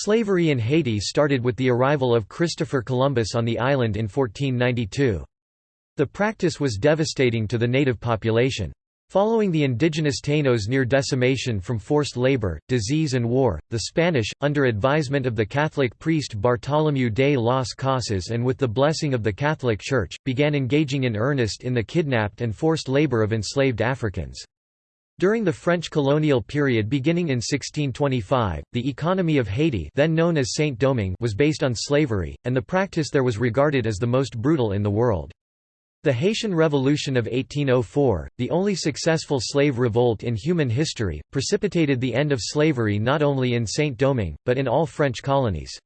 Slavery in Haiti started with the arrival of Christopher Columbus on the island in 1492. The practice was devastating to the native population. Following the indigenous Tainos near decimation from forced labor, disease and war, the Spanish, under advisement of the Catholic priest Bartolomé de las Casas and with the blessing of the Catholic Church, began engaging in earnest in the kidnapped and forced labor of enslaved Africans. During the French colonial period beginning in 1625, the economy of Haiti then known as Saint-Domingue was based on slavery, and the practice there was regarded as the most brutal in the world. The Haitian Revolution of 1804, the only successful slave revolt in human history, precipitated the end of slavery not only in Saint-Domingue, but in all French colonies.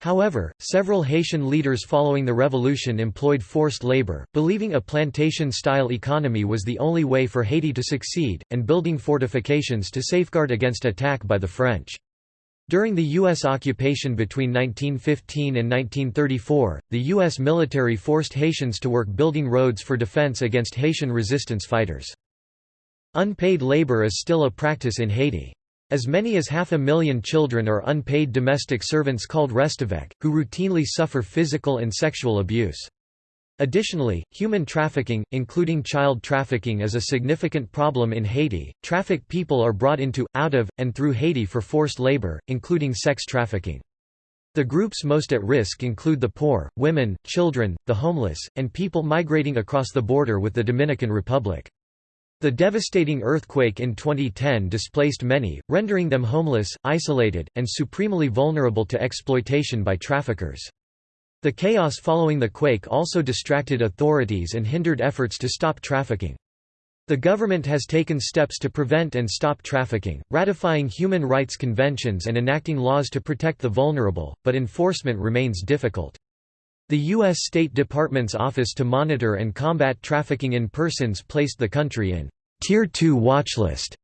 However, several Haitian leaders following the revolution employed forced labor, believing a plantation-style economy was the only way for Haiti to succeed, and building fortifications to safeguard against attack by the French. During the U.S. occupation between 1915 and 1934, the U.S. military forced Haitians to work building roads for defense against Haitian resistance fighters. Unpaid labor is still a practice in Haiti. As many as half a million children are unpaid domestic servants called restavek, who routinely suffer physical and sexual abuse. Additionally, human trafficking, including child trafficking is a significant problem in Haiti. Trafficked people are brought into, out of, and through Haiti for forced labor, including sex trafficking. The groups most at risk include the poor, women, children, the homeless, and people migrating across the border with the Dominican Republic. The devastating earthquake in 2010 displaced many, rendering them homeless, isolated, and supremely vulnerable to exploitation by traffickers. The chaos following the quake also distracted authorities and hindered efforts to stop trafficking. The government has taken steps to prevent and stop trafficking, ratifying human rights conventions and enacting laws to protect the vulnerable, but enforcement remains difficult. The U.S. State Department's Office to Monitor and Combat Trafficking in Persons placed the country in Tier 2 watchlist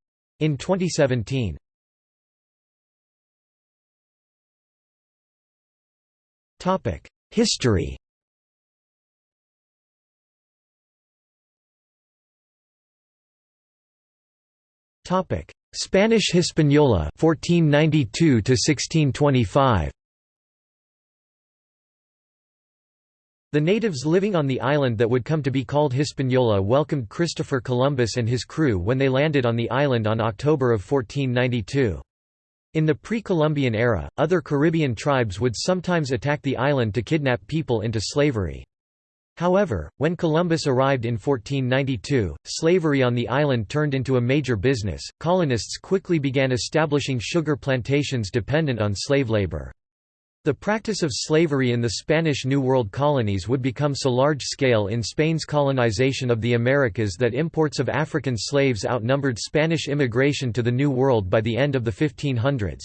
in 2017. History Spanish Hispaniola 1492 to 1625 The natives living on the island that would come to be called Hispaniola welcomed Christopher Columbus and his crew when they landed on the island on October of 1492. In the pre-Columbian era, other Caribbean tribes would sometimes attack the island to kidnap people into slavery. However, when Columbus arrived in 1492, slavery on the island turned into a major business. Colonists quickly began establishing sugar plantations dependent on slave labor. The practice of slavery in the Spanish New World colonies would become so large-scale in Spain's colonization of the Americas that imports of African slaves outnumbered Spanish immigration to the New World by the end of the 1500s.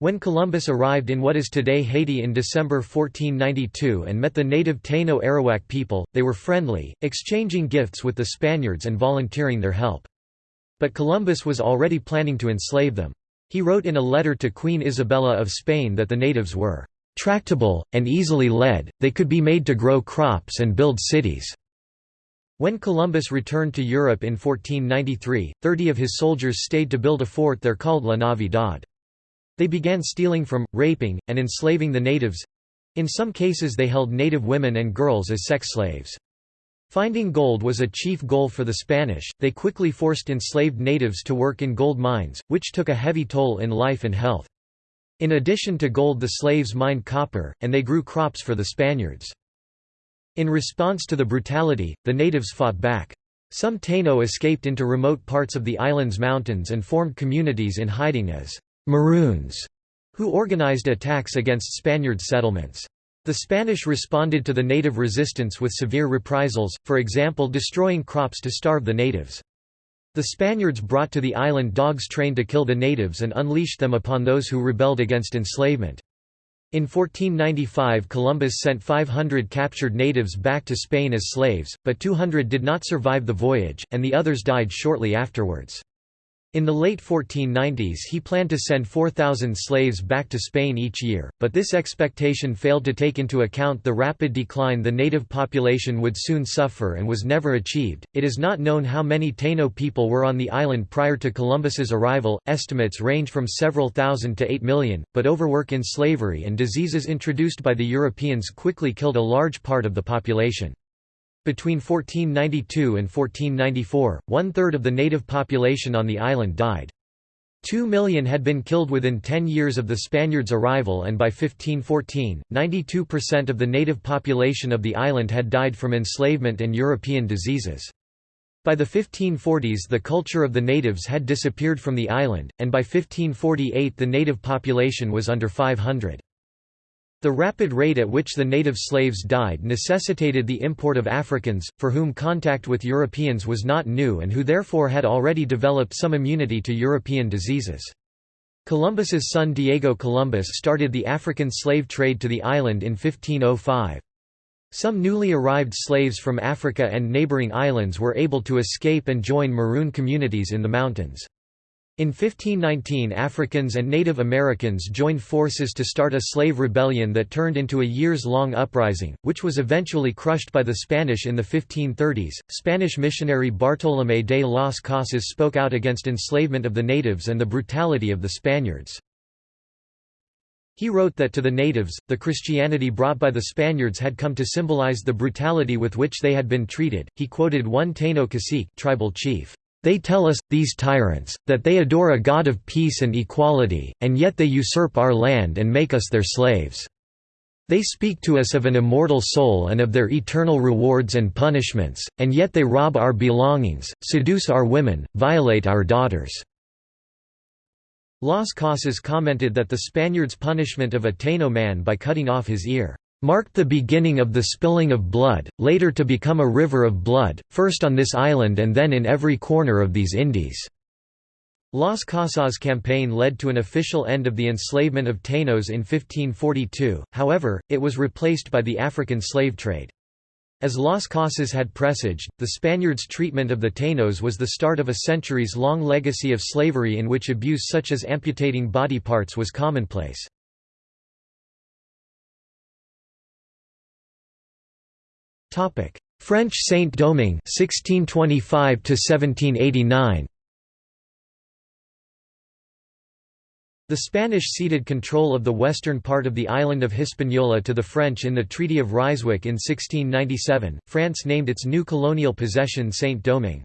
When Columbus arrived in what is today Haiti in December 1492 and met the native Taino Arawak people, they were friendly, exchanging gifts with the Spaniards and volunteering their help. But Columbus was already planning to enslave them. He wrote in a letter to Queen Isabella of Spain that the natives were tractable, and easily led, they could be made to grow crops and build cities." When Columbus returned to Europe in 1493, thirty of his soldiers stayed to build a fort there called La Navidad. They began stealing from, raping, and enslaving the natives—in some cases they held native women and girls as sex slaves. Finding gold was a chief goal for the Spanish, they quickly forced enslaved natives to work in gold mines, which took a heavy toll in life and health. In addition to gold the slaves mined copper, and they grew crops for the Spaniards. In response to the brutality, the natives fought back. Some Taino escaped into remote parts of the island's mountains and formed communities in hiding as «Maroons», who organized attacks against Spaniard settlements. The Spanish responded to the native resistance with severe reprisals, for example destroying crops to starve the natives. The Spaniards brought to the island dogs trained to kill the natives and unleashed them upon those who rebelled against enslavement. In 1495 Columbus sent 500 captured natives back to Spain as slaves, but 200 did not survive the voyage, and the others died shortly afterwards. In the late 1490s he planned to send 4,000 slaves back to Spain each year, but this expectation failed to take into account the rapid decline the native population would soon suffer and was never achieved. It is not known how many Taino people were on the island prior to Columbus's arrival, estimates range from several thousand to 8 million, but overwork in slavery and diseases introduced by the Europeans quickly killed a large part of the population. Between 1492 and 1494, one-third of the native population on the island died. Two million had been killed within ten years of the Spaniards' arrival and by 1514, 92% of the native population of the island had died from enslavement and European diseases. By the 1540s the culture of the natives had disappeared from the island, and by 1548 the native population was under 500. The rapid rate at which the native slaves died necessitated the import of Africans, for whom contact with Europeans was not new and who therefore had already developed some immunity to European diseases. Columbus's son Diego Columbus started the African slave trade to the island in 1505. Some newly arrived slaves from Africa and neighboring islands were able to escape and join maroon communities in the mountains. In 1519 Africans and Native Americans joined forces to start a slave rebellion that turned into a years-long uprising, which was eventually crushed by the Spanish in the 1530s. Spanish missionary Bartolomé de las Casas spoke out against enslavement of the natives and the brutality of the Spaniards. He wrote that to the natives, the Christianity brought by the Spaniards had come to symbolize the brutality with which they had been treated. He quoted one Taino cacique, tribal chief, they tell us, these tyrants, that they adore a God of peace and equality, and yet they usurp our land and make us their slaves. They speak to us of an immortal soul and of their eternal rewards and punishments, and yet they rob our belongings, seduce our women, violate our daughters." Las Casas commented that the Spaniards' punishment of a Taino man by cutting off his ear marked the beginning of the spilling of blood, later to become a river of blood, first on this island and then in every corner of these Indies. Las Casas campaign led to an official end of the enslavement of Tainos in 1542, however, it was replaced by the African slave trade. As Las Casas had presaged, the Spaniards' treatment of the Tainos was the start of a centuries-long legacy of slavery in which abuse such as amputating body parts was commonplace. Topic: French Saint-Domingue 1625 to 1789. The Spanish ceded control of the western part of the island of Hispaniola to the French in the Treaty of Ryswick in 1697. France named its new colonial possession Saint-Domingue.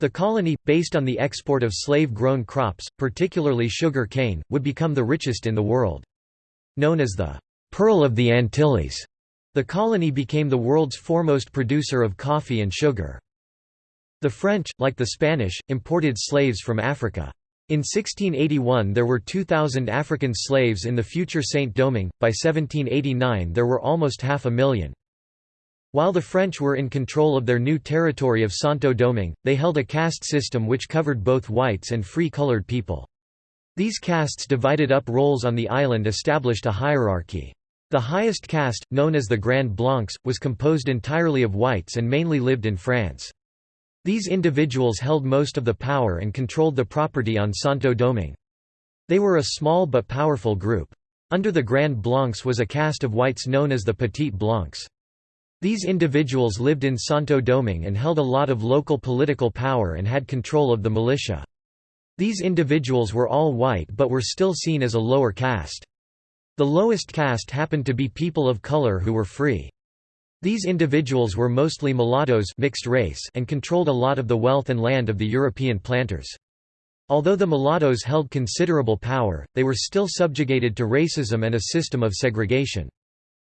The colony, based on the export of slave-grown crops, particularly sugar cane, would become the richest in the world. Known as the Pearl of the Antilles, the colony became the world's foremost producer of coffee and sugar. The French, like the Spanish, imported slaves from Africa. In 1681 there were 2,000 African slaves in the future Saint-Domingue, by 1789 there were almost half a million. While the French were in control of their new territory of Santo Domingue, they held a caste system which covered both whites and free colored people. These castes divided up roles on the island established a hierarchy. The highest caste, known as the Grand Blancs, was composed entirely of whites and mainly lived in France. These individuals held most of the power and controlled the property on Santo Domingue. They were a small but powerful group. Under the Grand Blancs was a caste of whites known as the Petit Blancs. These individuals lived in Santo Domingue and held a lot of local political power and had control of the militia. These individuals were all white but were still seen as a lower caste. The lowest caste happened to be people of color who were free. These individuals were mostly mulattoes mixed race and controlled a lot of the wealth and land of the European planters. Although the mulattoes held considerable power, they were still subjugated to racism and a system of segregation.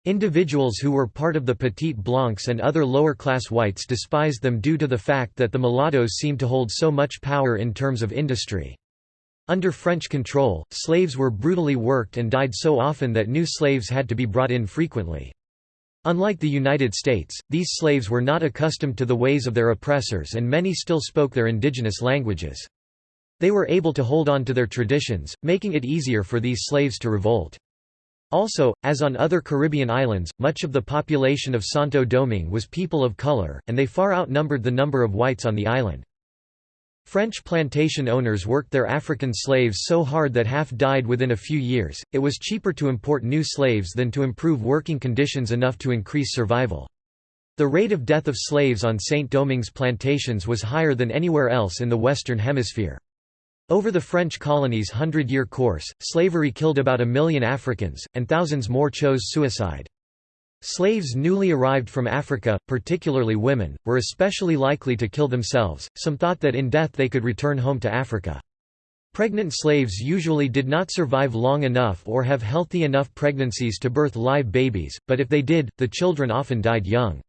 Individuals who were part of the Petit Blancs and other lower-class whites despised them due to the fact that the mulattoes seemed to hold so much power in terms of industry. Under French control, slaves were brutally worked and died so often that new slaves had to be brought in frequently. Unlike the United States, these slaves were not accustomed to the ways of their oppressors and many still spoke their indigenous languages. They were able to hold on to their traditions, making it easier for these slaves to revolt. Also, as on other Caribbean islands, much of the population of Santo Domingue was people of color, and they far outnumbered the number of whites on the island. French plantation owners worked their African slaves so hard that half died within a few years. It was cheaper to import new slaves than to improve working conditions enough to increase survival. The rate of death of slaves on St. Domingue's plantations was higher than anywhere else in the Western Hemisphere. Over the French colony's hundred-year course, slavery killed about a million Africans, and thousands more chose suicide. Slaves newly arrived from Africa, particularly women, were especially likely to kill themselves, some thought that in death they could return home to Africa. Pregnant slaves usually did not survive long enough or have healthy enough pregnancies to birth live babies, but if they did, the children often died young.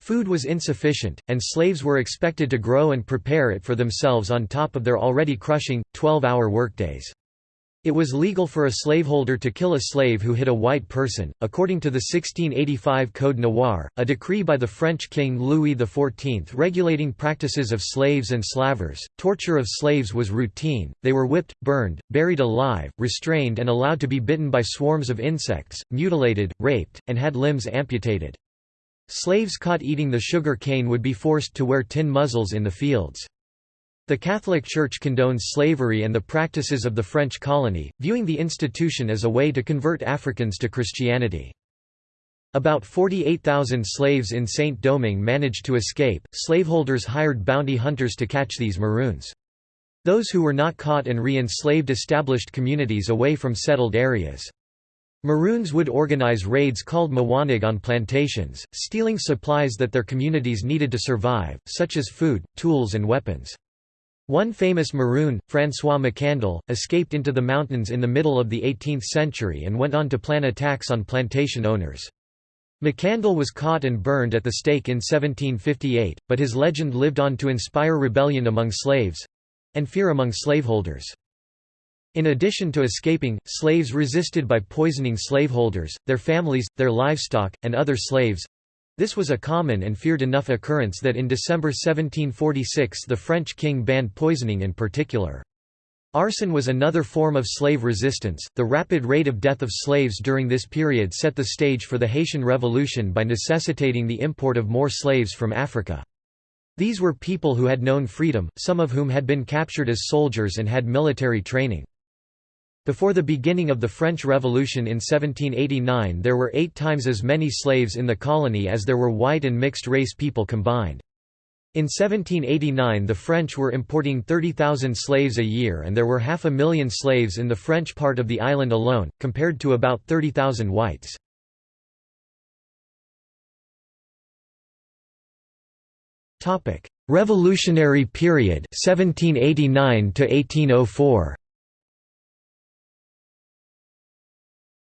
Food was insufficient, and slaves were expected to grow and prepare it for themselves on top of their already crushing, 12-hour workdays. It was legal for a slaveholder to kill a slave who hit a white person. According to the 1685 Code Noir, a decree by the French king Louis XIV regulating practices of slaves and slavers, torture of slaves was routine. They were whipped, burned, buried alive, restrained, and allowed to be bitten by swarms of insects, mutilated, raped, and had limbs amputated. Slaves caught eating the sugar cane would be forced to wear tin muzzles in the fields. The Catholic Church condones slavery and the practices of the French colony, viewing the institution as a way to convert Africans to Christianity. About 48,000 slaves in Saint-Domingue managed to escape. Slaveholders hired bounty hunters to catch these maroons. Those who were not caught and re-enslaved established communities away from settled areas. Maroons would organize raids called Mwanig on plantations, stealing supplies that their communities needed to survive, such as food, tools and weapons. One famous Maroon, François Macandal, escaped into the mountains in the middle of the 18th century and went on to plan attacks on plantation owners. Macandal was caught and burned at the stake in 1758, but his legend lived on to inspire rebellion among slaves—and fear among slaveholders. In addition to escaping, slaves resisted by poisoning slaveholders, their families, their livestock, and other slaves, this was a common and feared enough occurrence that in December 1746 the French king banned poisoning in particular. Arson was another form of slave resistance. The rapid rate of death of slaves during this period set the stage for the Haitian Revolution by necessitating the import of more slaves from Africa. These were people who had known freedom, some of whom had been captured as soldiers and had military training. Before the beginning of the French Revolution in 1789 there were eight times as many slaves in the colony as there were white and mixed-race people combined. In 1789 the French were importing 30,000 slaves a year and there were half a million slaves in the French part of the island alone, compared to about 30,000 whites. Revolutionary period 1789 to 1804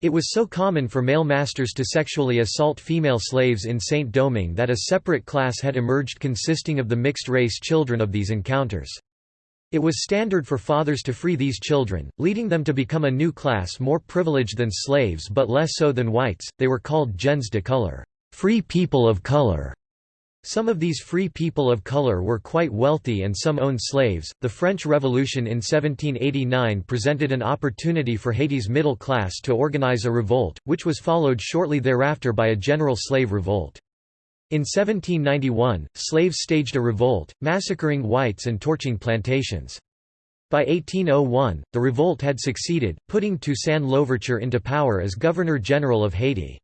It was so common for male masters to sexually assault female slaves in Saint-Domingue that a separate class had emerged consisting of the mixed-race children of these encounters. It was standard for fathers to free these children, leading them to become a new class more privileged than slaves but less so than whites, they were called gens de couleur free people of color". Some of these free people of color were quite wealthy and some owned slaves. The French Revolution in 1789 presented an opportunity for Haiti's middle class to organize a revolt, which was followed shortly thereafter by a general slave revolt. In 1791, slaves staged a revolt, massacring whites and torching plantations. By 1801, the revolt had succeeded, putting Toussaint Louverture into power as Governor-General of Haiti.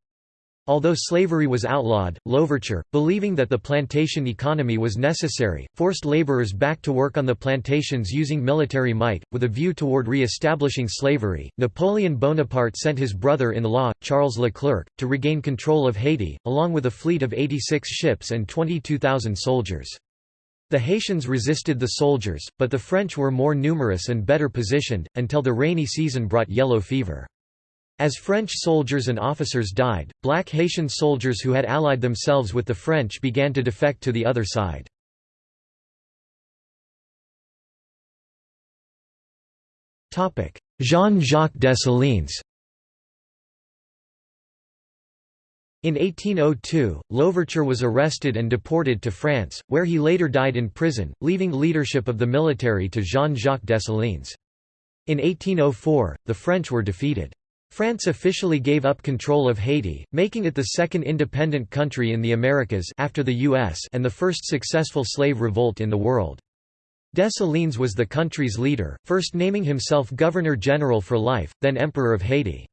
Although slavery was outlawed, Louverture, believing that the plantation economy was necessary, forced laborers back to work on the plantations using military might, with a view toward re-establishing slavery. Napoleon Bonaparte sent his brother-in-law, Charles Leclerc, to regain control of Haiti, along with a fleet of 86 ships and 22,000 soldiers. The Haitians resisted the soldiers, but the French were more numerous and better positioned, until the rainy season brought yellow fever. As French soldiers and officers died, black Haitian soldiers who had allied themselves with the French began to defect to the other side. Jean-Jacques Dessalines In 1802, Louverture was arrested and deported to France, where he later died in prison, leaving leadership of the military to Jean-Jacques Dessalines. In 1804, the French were defeated. France officially gave up control of Haiti, making it the second independent country in the Americas after the US and the first successful slave revolt in the world. Dessalines was the country's leader, first naming himself Governor-General for life, then Emperor of Haiti.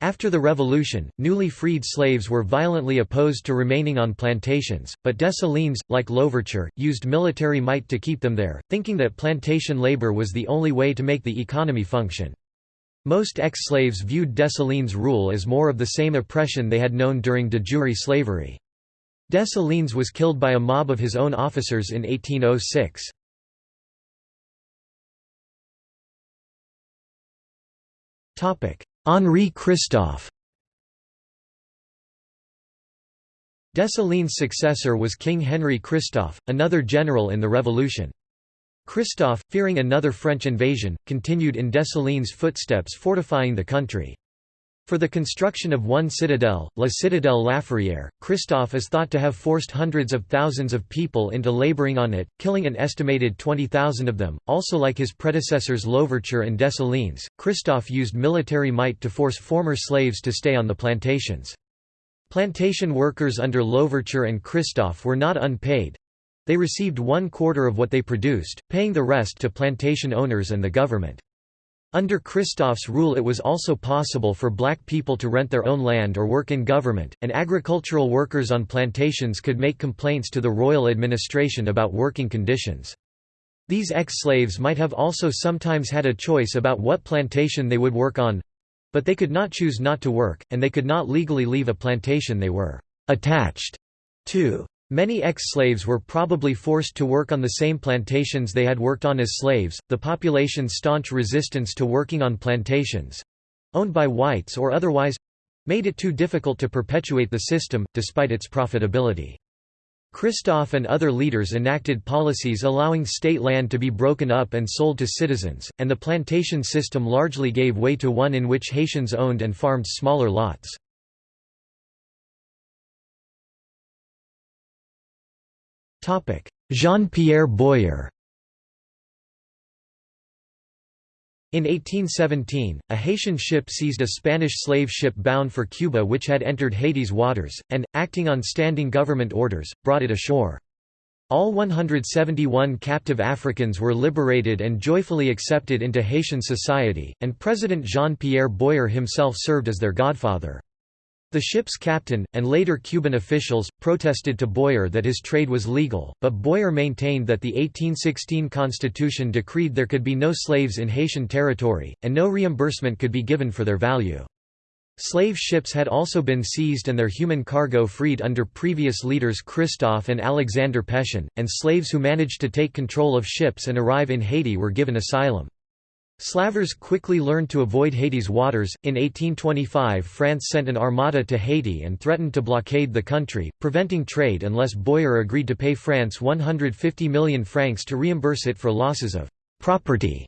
After the revolution, newly freed slaves were violently opposed to remaining on plantations, but Dessalines, like Louverture, used military might to keep them there, thinking that plantation labor was the only way to make the economy function. Most ex-slaves viewed Dessalines' rule as more of the same oppression they had known during de jure slavery. Dessalines was killed by a mob of his own officers in 1806. Henri Christophe Dessalines' successor was King Henry Christophe, another general in the revolution. Christophe, fearing another French invasion, continued in Dessalines' footsteps fortifying the country. For the construction of one citadel, La Citadelle Laferrière, Christophe is thought to have forced hundreds of thousands of people into laboring on it, killing an estimated 20,000 of them. Also like his predecessors Louverture and Dessalines, Christophe used military might to force former slaves to stay on the plantations. Plantation workers under Louverture and Christophe were not unpaid. They received one quarter of what they produced, paying the rest to plantation owners and the government. Under Christophe's rule it was also possible for black people to rent their own land or work in government, and agricultural workers on plantations could make complaints to the royal administration about working conditions. These ex-slaves might have also sometimes had a choice about what plantation they would work on—but they could not choose not to work, and they could not legally leave a plantation they were «attached» to. Many ex-slaves were probably forced to work on the same plantations they had worked on as slaves. The population's staunch resistance to working on plantations owned by whites or otherwise made it too difficult to perpetuate the system, despite its profitability. Christophe and other leaders enacted policies allowing state land to be broken up and sold to citizens, and the plantation system largely gave way to one in which Haitians owned and farmed smaller lots. Jean-Pierre Boyer In 1817, a Haitian ship seized a Spanish slave ship bound for Cuba which had entered Haiti's waters, and, acting on standing government orders, brought it ashore. All 171 captive Africans were liberated and joyfully accepted into Haitian society, and President Jean-Pierre Boyer himself served as their godfather. The ship's captain, and later Cuban officials, protested to Boyer that his trade was legal, but Boyer maintained that the 1816 constitution decreed there could be no slaves in Haitian territory, and no reimbursement could be given for their value. Slave ships had also been seized and their human cargo freed under previous leaders Christophe and Alexander Pétion, and slaves who managed to take control of ships and arrive in Haiti were given asylum. Slavers quickly learned to avoid Haiti's waters. In 1825, France sent an armada to Haiti and threatened to blockade the country, preventing trade unless Boyer agreed to pay France 150 million francs to reimburse it for losses of property,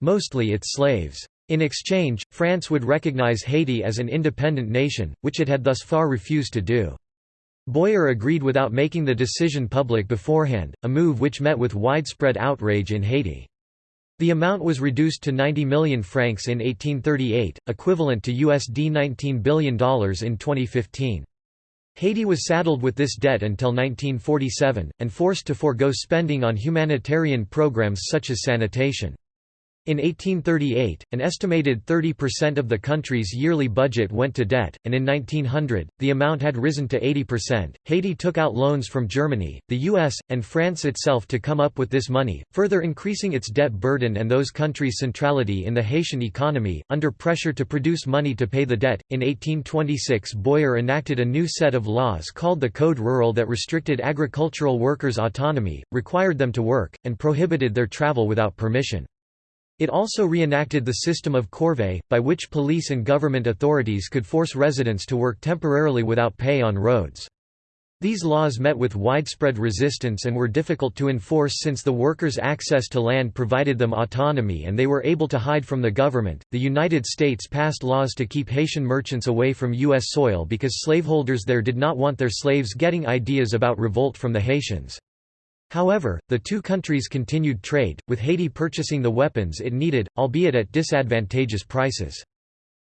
mostly its slaves. In exchange, France would recognize Haiti as an independent nation, which it had thus far refused to do. Boyer agreed without making the decision public beforehand, a move which met with widespread outrage in Haiti. The amount was reduced to 90 million francs in 1838, equivalent to USD $19 billion in 2015. Haiti was saddled with this debt until 1947, and forced to forego spending on humanitarian programs such as sanitation. In 1838, an estimated 30% of the country's yearly budget went to debt, and in 1900, the amount had risen to 80%. Haiti took out loans from Germany, the US, and France itself to come up with this money, further increasing its debt burden and those countries' centrality in the Haitian economy. Under pressure to produce money to pay the debt, in 1826 Boyer enacted a new set of laws called the Code Rural that restricted agricultural workers' autonomy, required them to work, and prohibited their travel without permission. It also reenacted the system of corvée, by which police and government authorities could force residents to work temporarily without pay on roads. These laws met with widespread resistance and were difficult to enforce since the workers' access to land provided them autonomy and they were able to hide from the government. The United States passed laws to keep Haitian merchants away from U.S. soil because slaveholders there did not want their slaves getting ideas about revolt from the Haitians. However, the two countries continued trade, with Haiti purchasing the weapons it needed, albeit at disadvantageous prices.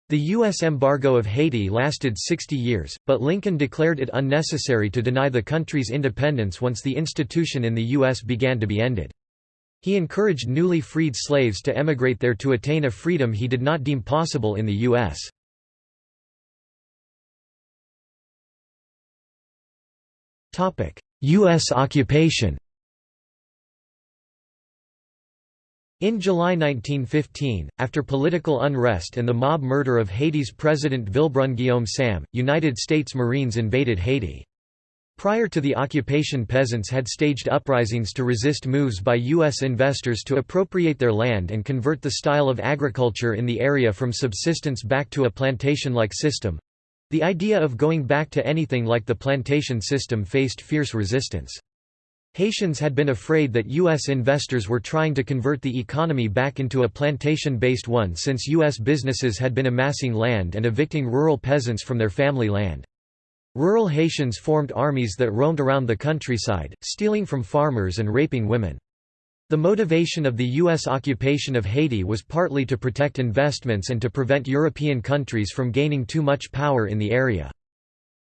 The U.S. embargo of Haiti lasted 60 years, but Lincoln declared it unnecessary to deny the country's independence once the institution in the U.S. began to be ended. He encouraged newly freed slaves to emigrate there to attain a freedom he did not deem possible in the U.S. U.S. occupation In July 1915, after political unrest and the mob murder of Haiti's President Villebrun Guillaume Sam, United States Marines invaded Haiti. Prior to the occupation peasants had staged uprisings to resist moves by U.S. investors to appropriate their land and convert the style of agriculture in the area from subsistence back to a plantation-like system. The idea of going back to anything like the plantation system faced fierce resistance. Haitians had been afraid that U.S. investors were trying to convert the economy back into a plantation-based one since U.S. businesses had been amassing land and evicting rural peasants from their family land. Rural Haitians formed armies that roamed around the countryside, stealing from farmers and raping women. The motivation of the U.S. occupation of Haiti was partly to protect investments and to prevent European countries from gaining too much power in the area.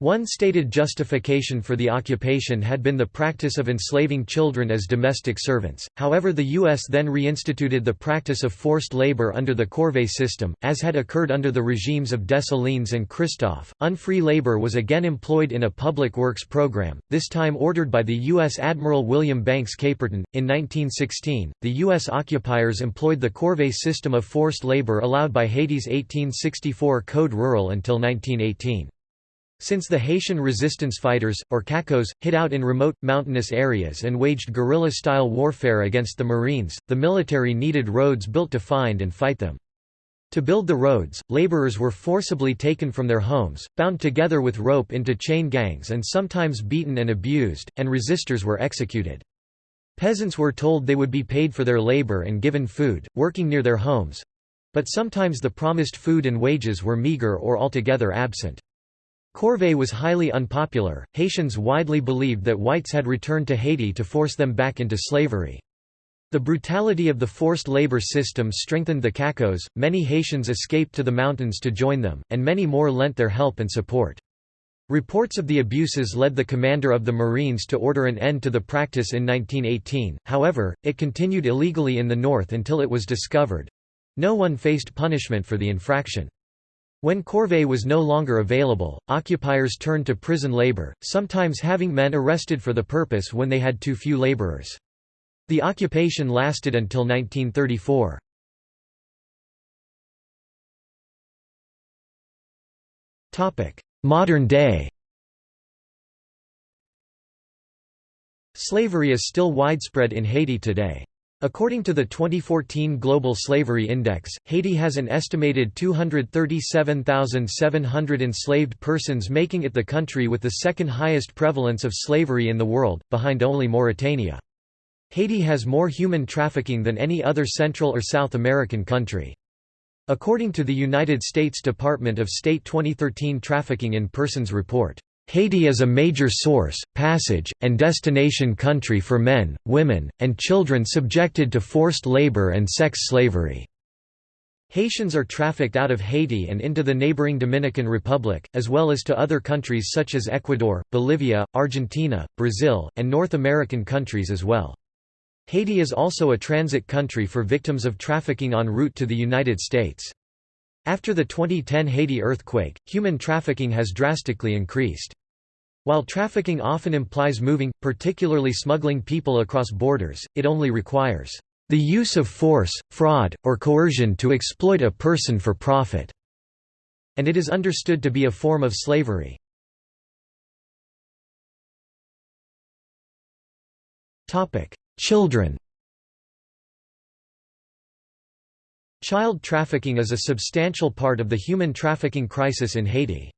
One stated justification for the occupation had been the practice of enslaving children as domestic servants, however the U.S. then reinstituted the practice of forced labor under the corvée system, as had occurred under the regimes of Dessalines and Christophe. Unfree labor was again employed in a public works program, this time ordered by the U.S. Admiral William Banks Caperton. In 1916, the U.S. occupiers employed the corvée system of forced labor allowed by Haiti's 1864 Code Rural until 1918. Since the Haitian resistance fighters, or Cacos, hid out in remote, mountainous areas and waged guerrilla-style warfare against the Marines, the military needed roads built to find and fight them. To build the roads, laborers were forcibly taken from their homes, bound together with rope into chain gangs and sometimes beaten and abused, and resistors were executed. Peasants were told they would be paid for their labor and given food, working near their homes—but sometimes the promised food and wages were meager or altogether absent. Corvée was highly unpopular. Haitians widely believed that whites had returned to Haiti to force them back into slavery. The brutality of the forced labor system strengthened the Cacos, many Haitians escaped to the mountains to join them, and many more lent their help and support. Reports of the abuses led the commander of the Marines to order an end to the practice in 1918, however, it continued illegally in the north until it was discovered. No one faced punishment for the infraction. When corvée was no longer available, occupiers turned to prison labor, sometimes having men arrested for the purpose when they had too few laborers. The occupation lasted until 1934. Modern day Slavery is still widespread in Haiti today. According to the 2014 Global Slavery Index, Haiti has an estimated 237,700 enslaved persons making it the country with the second highest prevalence of slavery in the world, behind only Mauritania. Haiti has more human trafficking than any other Central or South American country. According to the United States Department of State 2013 Trafficking in Persons Report, Haiti is a major source, passage, and destination country for men, women, and children subjected to forced labor and sex slavery. Haitians are trafficked out of Haiti and into the neighboring Dominican Republic, as well as to other countries such as Ecuador, Bolivia, Argentina, Brazil, and North American countries as well. Haiti is also a transit country for victims of trafficking en route to the United States. After the 2010 Haiti earthquake, human trafficking has drastically increased. While trafficking often implies moving, particularly smuggling people across borders, it only requires the use of force, fraud, or coercion to exploit a person for profit, and it is understood to be a form of slavery. Children Child trafficking is a substantial part of the human trafficking crisis in Haiti.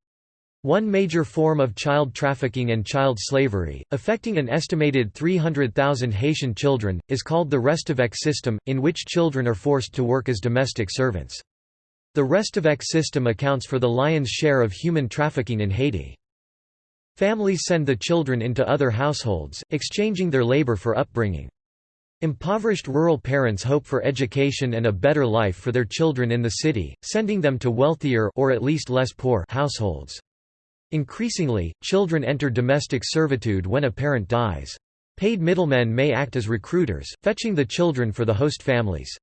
One major form of child trafficking and child slavery, affecting an estimated 300,000 Haitian children, is called the Restavek system, in which children are forced to work as domestic servants. The Restavek system accounts for the lion's share of human trafficking in Haiti. Families send the children into other households, exchanging their labor for upbringing. Impoverished rural parents hope for education and a better life for their children in the city, sending them to wealthier or at least less poor households. Increasingly, children enter domestic servitude when a parent dies. Paid middlemen may act as recruiters, fetching the children for the host families.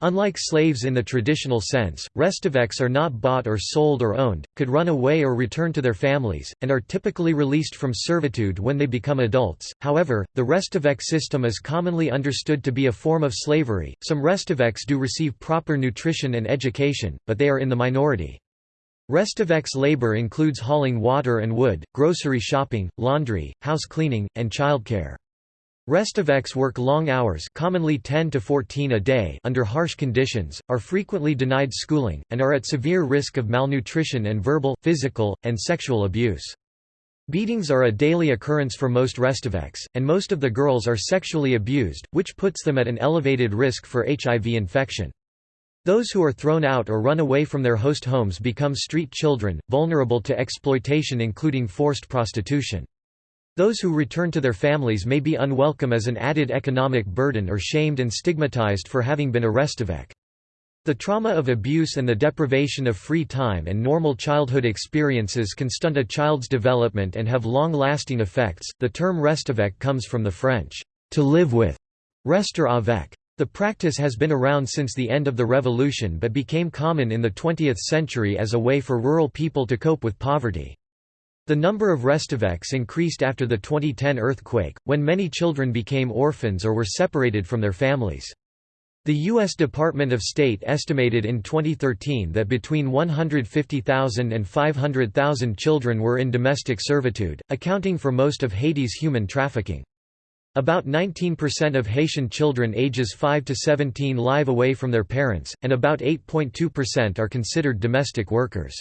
Unlike slaves in the traditional sense, restaveks are not bought or sold or owned, could run away or return to their families, and are typically released from servitude when they become adults. However, the restavek system is commonly understood to be a form of slavery. Some restaveks do receive proper nutrition and education, but they are in the minority. Restaveks labor includes hauling water and wood, grocery shopping, laundry, house cleaning, and childcare. Restaveks work long hours commonly 10 to 14 a day under harsh conditions, are frequently denied schooling, and are at severe risk of malnutrition and verbal, physical, and sexual abuse. Beatings are a daily occurrence for most restaveks, and most of the girls are sexually abused, which puts them at an elevated risk for HIV infection. Those who are thrown out or run away from their host homes become street children, vulnerable to exploitation including forced prostitution. Those who return to their families may be unwelcome as an added economic burden or shamed and stigmatized for having been a restavek. The trauma of abuse and the deprivation of free time and normal childhood experiences can stunt a child's development and have long-lasting effects. The term restavek comes from the French to live with, rester avec. The practice has been around since the end of the revolution but became common in the 20th century as a way for rural people to cope with poverty. The number of restaveks increased after the 2010 earthquake, when many children became orphans or were separated from their families. The U.S. Department of State estimated in 2013 that between 150,000 and 500,000 children were in domestic servitude, accounting for most of Haiti's human trafficking. About 19% of Haitian children ages 5 to 17 live away from their parents, and about 8.2% are considered domestic workers.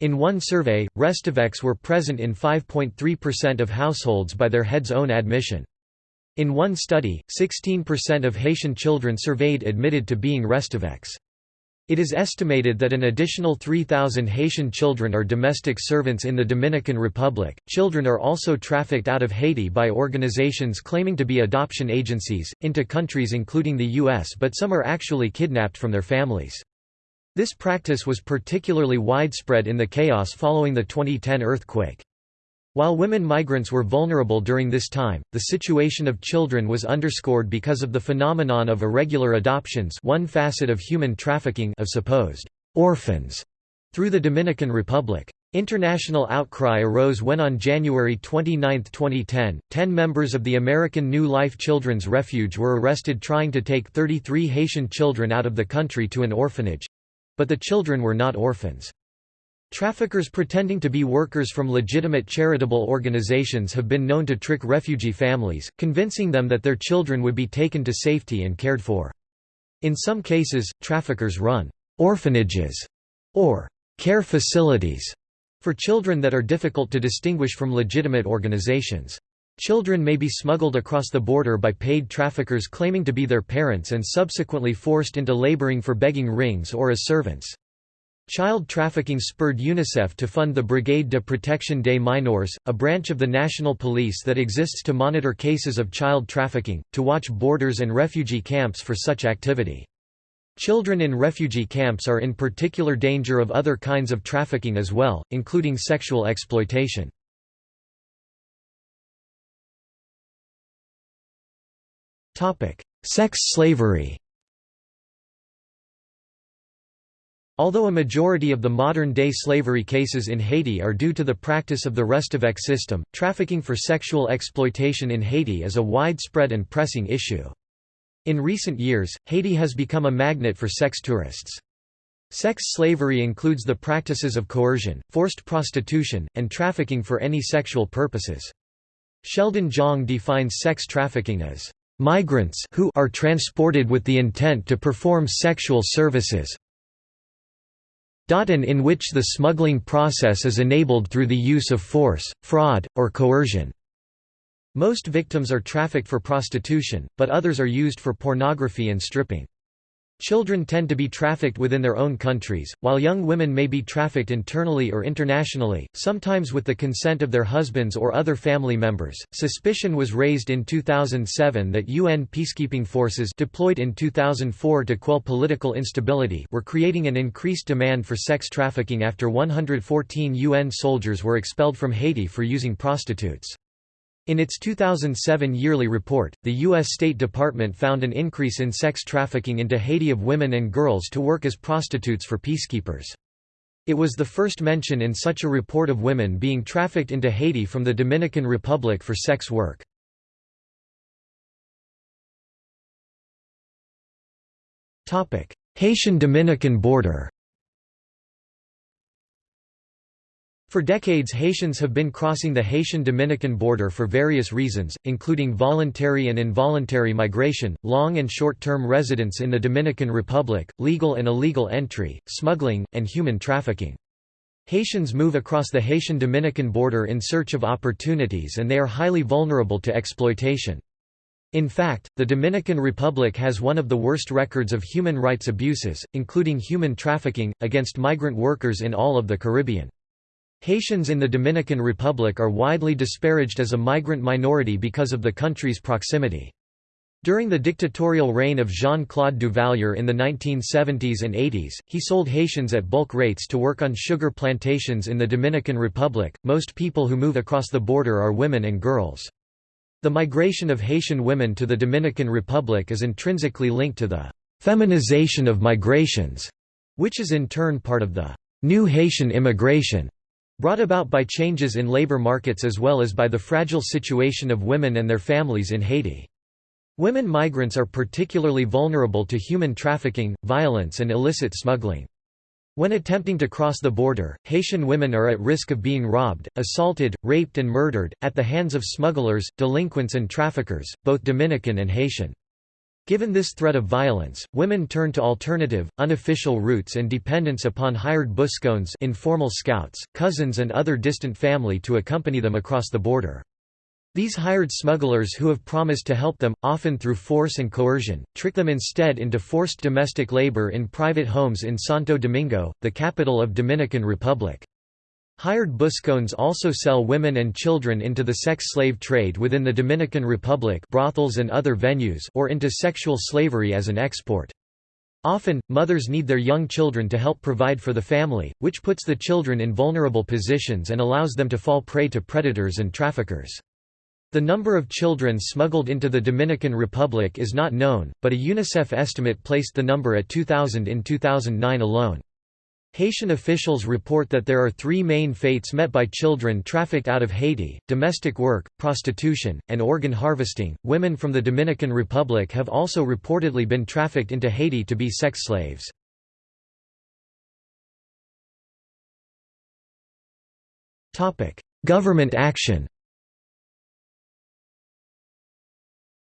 In one survey, restaveks were present in 5.3% of households by their head's own admission. In one study, 16% of Haitian children surveyed admitted to being restaveks. It is estimated that an additional 3,000 Haitian children are domestic servants in the Dominican Republic. Children are also trafficked out of Haiti by organizations claiming to be adoption agencies, into countries including the U.S., but some are actually kidnapped from their families. This practice was particularly widespread in the chaos following the 2010 earthquake. While women migrants were vulnerable during this time, the situation of children was underscored because of the phenomenon of irregular adoptions one facet of human trafficking of supposed orphans through the Dominican Republic. International outcry arose when on January 29, 2010, 10 members of the American New Life Children's Refuge were arrested trying to take 33 Haitian children out of the country to an orphanage, but the children were not orphans. Traffickers pretending to be workers from legitimate charitable organizations have been known to trick refugee families, convincing them that their children would be taken to safety and cared for. In some cases, traffickers run orphanages or care facilities for children that are difficult to distinguish from legitimate organizations. Children may be smuggled across the border by paid traffickers claiming to be their parents and subsequently forced into laboring for begging rings or as servants. Child trafficking spurred UNICEF to fund the Brigade de Protection des Mineurs, a branch of the national police that exists to monitor cases of child trafficking, to watch borders and refugee camps for such activity. Children in refugee camps are in particular danger of other kinds of trafficking as well, including sexual exploitation. Sex slavery Although a majority of the modern-day slavery cases in Haiti are due to the practice of the restavek system, trafficking for sexual exploitation in Haiti is a widespread and pressing issue. In recent years, Haiti has become a magnet for sex tourists. Sex slavery includes the practices of coercion, forced prostitution, and trafficking for any sexual purposes. Sheldon Zhang defines sex trafficking as migrants who are transported with the intent to perform sexual services and in which the smuggling process is enabled through the use of force, fraud, or coercion. Most victims are trafficked for prostitution, but others are used for pornography and stripping. Children tend to be trafficked within their own countries, while young women may be trafficked internally or internationally, sometimes with the consent of their husbands or other family members. Suspicion was raised in 2007 that UN peacekeeping forces deployed in 2004 to quell political instability were creating an increased demand for sex trafficking after 114 UN soldiers were expelled from Haiti for using prostitutes. In its 2007 yearly report, the U.S. State Department found an increase in sex trafficking into Haiti of women and girls to work as prostitutes for peacekeepers. It was the first mention in such a report of women being trafficked into Haiti from the Dominican Republic for sex work. Haitian-Dominican border For decades Haitians have been crossing the Haitian-Dominican border for various reasons, including voluntary and involuntary migration, long and short-term residence in the Dominican Republic, legal and illegal entry, smuggling, and human trafficking. Haitians move across the Haitian-Dominican border in search of opportunities and they are highly vulnerable to exploitation. In fact, the Dominican Republic has one of the worst records of human rights abuses, including human trafficking, against migrant workers in all of the Caribbean. Haitians in the Dominican Republic are widely disparaged as a migrant minority because of the country's proximity. During the dictatorial reign of Jean-Claude Duvalier in the 1970s and 80s, he sold Haitians at bulk rates to work on sugar plantations in the Dominican Republic. Most people who move across the border are women and girls. The migration of Haitian women to the Dominican Republic is intrinsically linked to the feminization of migrations, which is in turn part of the new Haitian immigration brought about by changes in labor markets as well as by the fragile situation of women and their families in Haiti. Women migrants are particularly vulnerable to human trafficking, violence and illicit smuggling. When attempting to cross the border, Haitian women are at risk of being robbed, assaulted, raped and murdered, at the hands of smugglers, delinquents and traffickers, both Dominican and Haitian. Given this threat of violence, women turn to alternative, unofficial routes and dependence upon hired buscones informal scouts, cousins and other distant family to accompany them across the border. These hired smugglers who have promised to help them, often through force and coercion, trick them instead into forced domestic labor in private homes in Santo Domingo, the capital of Dominican Republic. Hired buscones also sell women and children into the sex slave trade within the Dominican Republic brothels and other venues or into sexual slavery as an export. Often, mothers need their young children to help provide for the family, which puts the children in vulnerable positions and allows them to fall prey to predators and traffickers. The number of children smuggled into the Dominican Republic is not known, but a UNICEF estimate placed the number at 2,000 in 2009 alone. Haitian officials report that there are three main fates met by children trafficked out of Haiti domestic work, prostitution, and organ harvesting. Women from the Dominican Republic have also reportedly been trafficked into Haiti to be sex slaves. Government action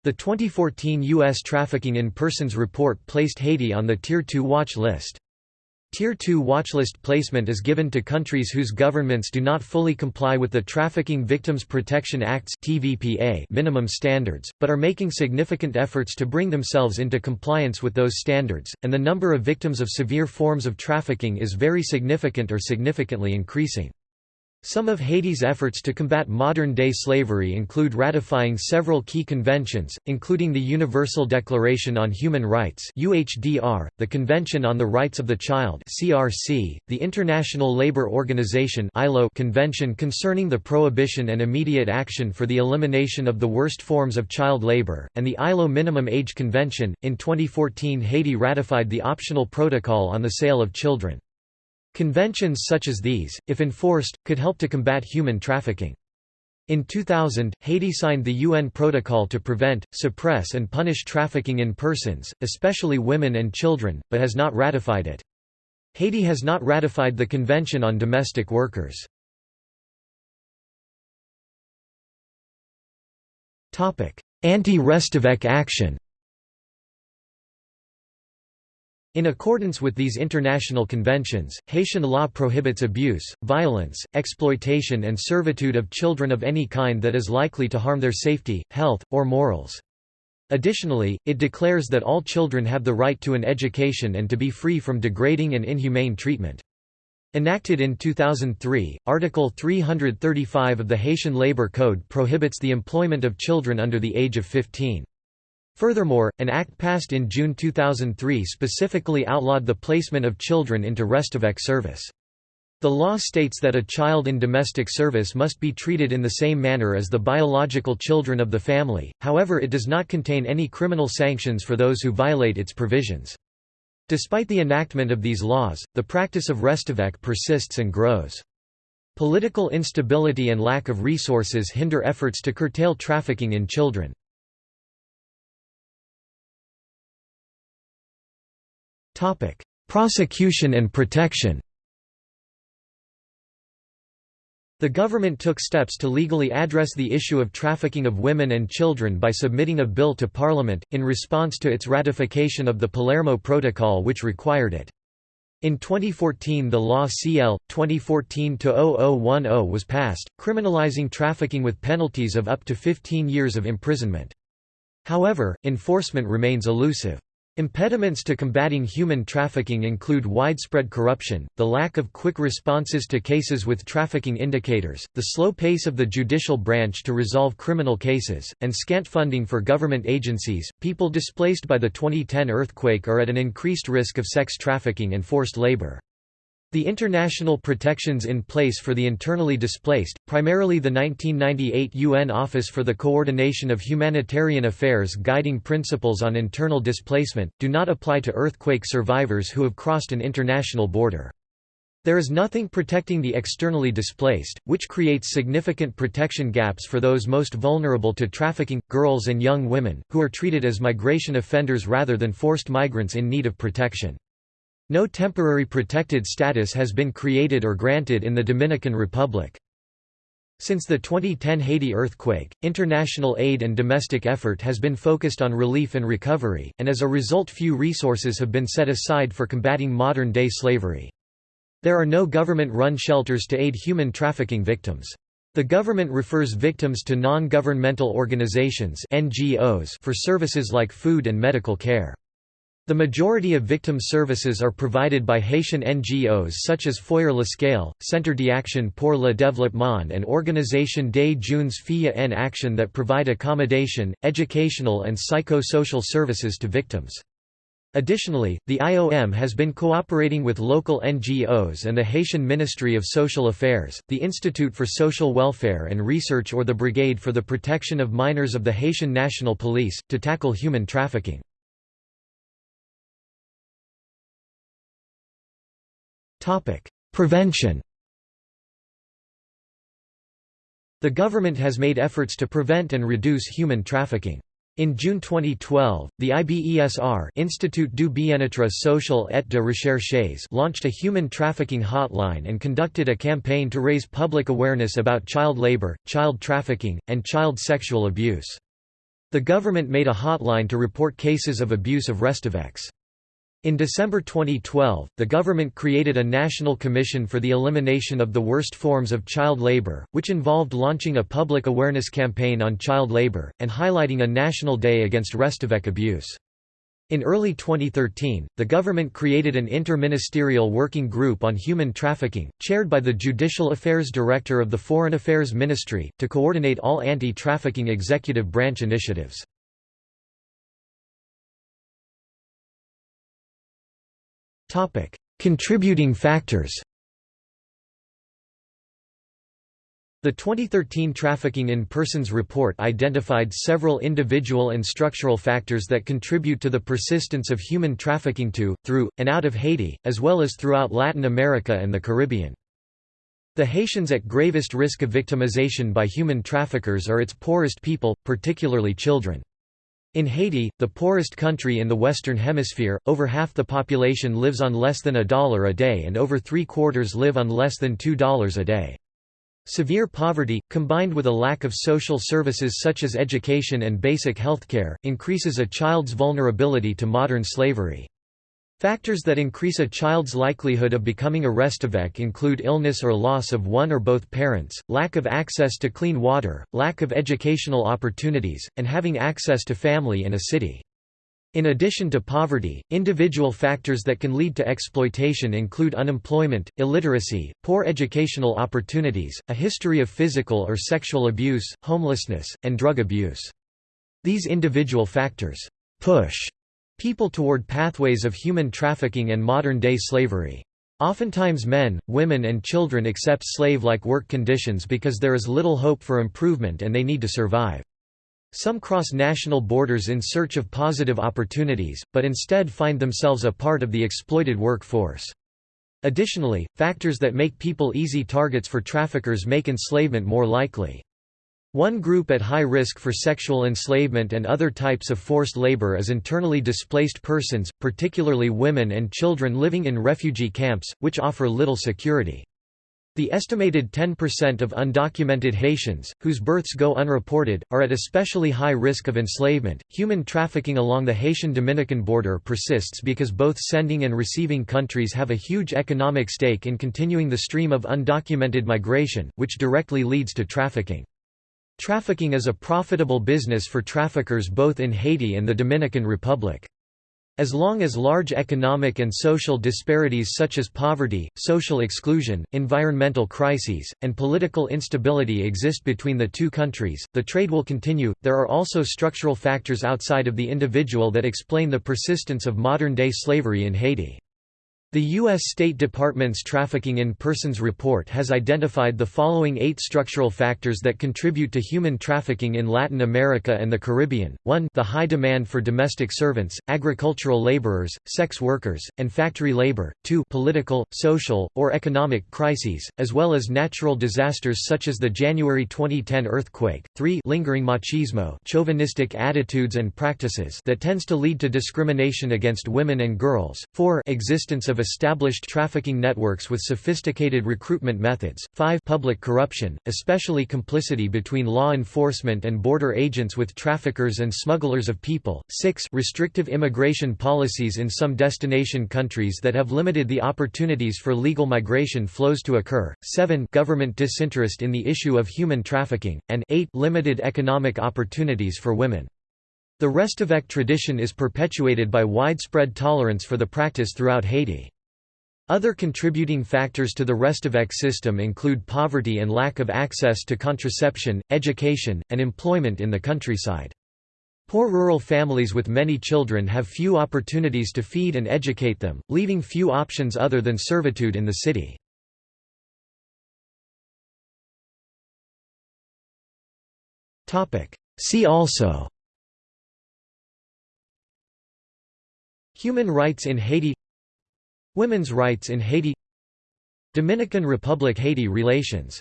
The 2014 U.S. Trafficking in Persons report placed Haiti on the Tier 2 watch list. Tier 2 watchlist placement is given to countries whose governments do not fully comply with the Trafficking Victims Protection Act's (TVPA) minimum standards, but are making significant efforts to bring themselves into compliance with those standards, and the number of victims of severe forms of trafficking is very significant or significantly increasing. Some of Haiti's efforts to combat modern-day slavery include ratifying several key conventions, including the Universal Declaration on Human Rights (UHDR), the Convention on the Rights of the Child (CRC), the International Labour Organization (ILO) Convention concerning the prohibition and immediate action for the elimination of the worst forms of child labour, and the ILO Minimum Age Convention. In 2014, Haiti ratified the optional protocol on the sale of children. Conventions such as these, if enforced, could help to combat human trafficking. In 2000, Haiti signed the UN Protocol to prevent, suppress and punish trafficking in persons, especially women and children, but has not ratified it. Haiti has not ratified the Convention on Domestic Workers. Anti-Restavek action In accordance with these international conventions, Haitian law prohibits abuse, violence, exploitation and servitude of children of any kind that is likely to harm their safety, health, or morals. Additionally, it declares that all children have the right to an education and to be free from degrading and inhumane treatment. Enacted in 2003, Article 335 of the Haitian Labor Code prohibits the employment of children under the age of 15. Furthermore, an act passed in June 2003 specifically outlawed the placement of children into Restavek service. The law states that a child in domestic service must be treated in the same manner as the biological children of the family, however it does not contain any criminal sanctions for those who violate its provisions. Despite the enactment of these laws, the practice of Restavek persists and grows. Political instability and lack of resources hinder efforts to curtail trafficking in children. Prosecution and protection The government took steps to legally address the issue of trafficking of women and children by submitting a bill to Parliament, in response to its ratification of the Palermo Protocol which required it. In 2014 the law CL. 2014-0010 was passed, criminalizing trafficking with penalties of up to 15 years of imprisonment. However, enforcement remains elusive. Impediments to combating human trafficking include widespread corruption, the lack of quick responses to cases with trafficking indicators, the slow pace of the judicial branch to resolve criminal cases, and scant funding for government agencies. People displaced by the 2010 earthquake are at an increased risk of sex trafficking and forced labor. The international protections in place for the internally displaced, primarily the 1998 UN Office for the Coordination of Humanitarian Affairs Guiding Principles on Internal Displacement, do not apply to earthquake survivors who have crossed an international border. There is nothing protecting the externally displaced, which creates significant protection gaps for those most vulnerable to trafficking, girls and young women, who are treated as migration offenders rather than forced migrants in need of protection. No temporary protected status has been created or granted in the Dominican Republic. Since the 2010 Haiti earthquake, international aid and domestic effort has been focused on relief and recovery, and as a result few resources have been set aside for combating modern-day slavery. There are no government-run shelters to aid human trafficking victims. The government refers victims to non-governmental organizations NGOs for services like food and medical care. The majority of victim services are provided by Haitian NGOs such as Foyer l'Escale, Centre d'Action pour le Développement and Organisation des Jeunes Filles en Action that provide accommodation, educational and psycho-social services to victims. Additionally, the IOM has been cooperating with local NGOs and the Haitian Ministry of Social Affairs, the Institute for Social Welfare and Research or the Brigade for the Protection of Minors of the Haitian National Police, to tackle human trafficking. Prevention The government has made efforts to prevent and reduce human trafficking. In June 2012, the IBESR Institut du Bien-être social et de recherches launched a human trafficking hotline and conducted a campaign to raise public awareness about child labor, child trafficking, and child sexual abuse. The government made a hotline to report cases of abuse of Restaveks. In December 2012, the government created a national commission for the elimination of the worst forms of child labor, which involved launching a public awareness campaign on child labor, and highlighting a national day against Restavek abuse. In early 2013, the government created an inter-ministerial working group on human trafficking, chaired by the Judicial Affairs Director of the Foreign Affairs Ministry, to coordinate all anti-trafficking executive branch initiatives. Contributing factors The 2013 Trafficking in Persons report identified several individual and structural factors that contribute to the persistence of human trafficking to, through, and out of Haiti, as well as throughout Latin America and the Caribbean. The Haitians at gravest risk of victimization by human traffickers are its poorest people, particularly children. In Haiti, the poorest country in the Western Hemisphere, over half the population lives on less than a dollar a day and over three-quarters live on less than $2 a day. Severe poverty, combined with a lack of social services such as education and basic healthcare, increases a child's vulnerability to modern slavery. Factors that increase a child's likelihood of becoming a Restavek include illness or loss of one or both parents, lack of access to clean water, lack of educational opportunities, and having access to family in a city. In addition to poverty, individual factors that can lead to exploitation include unemployment, illiteracy, poor educational opportunities, a history of physical or sexual abuse, homelessness, and drug abuse. These individual factors push people toward pathways of human trafficking and modern-day slavery. Oftentimes men, women and children accept slave-like work conditions because there is little hope for improvement and they need to survive. Some cross national borders in search of positive opportunities, but instead find themselves a part of the exploited workforce. Additionally, factors that make people easy targets for traffickers make enslavement more likely. One group at high risk for sexual enslavement and other types of forced labor is internally displaced persons, particularly women and children living in refugee camps, which offer little security. The estimated 10% of undocumented Haitians, whose births go unreported, are at especially high risk of enslavement. Human trafficking along the Haitian Dominican border persists because both sending and receiving countries have a huge economic stake in continuing the stream of undocumented migration, which directly leads to trafficking. Trafficking is a profitable business for traffickers both in Haiti and the Dominican Republic. As long as large economic and social disparities such as poverty, social exclusion, environmental crises, and political instability exist between the two countries, the trade will continue. There are also structural factors outside of the individual that explain the persistence of modern day slavery in Haiti. The U.S. State Department's Trafficking in Persons report has identified the following eight structural factors that contribute to human trafficking in Latin America and the Caribbean. 1 The high demand for domestic servants, agricultural laborers, sex workers, and factory labor. 2 Political, social, or economic crises, as well as natural disasters such as the January 2010 earthquake. 3 Lingering machismo chauvinistic attitudes and practices that tends to lead to discrimination against women and girls. 4 Existence of established trafficking networks with sophisticated recruitment methods. 5 Public corruption, especially complicity between law enforcement and border agents with traffickers and smugglers of people. 6 Restrictive immigration policies in some destination countries that have limited the opportunities for legal migration flows to occur. 7 Government disinterest in the issue of human trafficking, and 8 Limited economic opportunities for women. The Restavek tradition is perpetuated by widespread tolerance for the practice throughout Haiti. Other contributing factors to the Restavek system include poverty and lack of access to contraception, education, and employment in the countryside. Poor rural families with many children have few opportunities to feed and educate them, leaving few options other than servitude in the city. See also Human rights in Haiti Women's rights in Haiti Dominican Republic–Haiti relations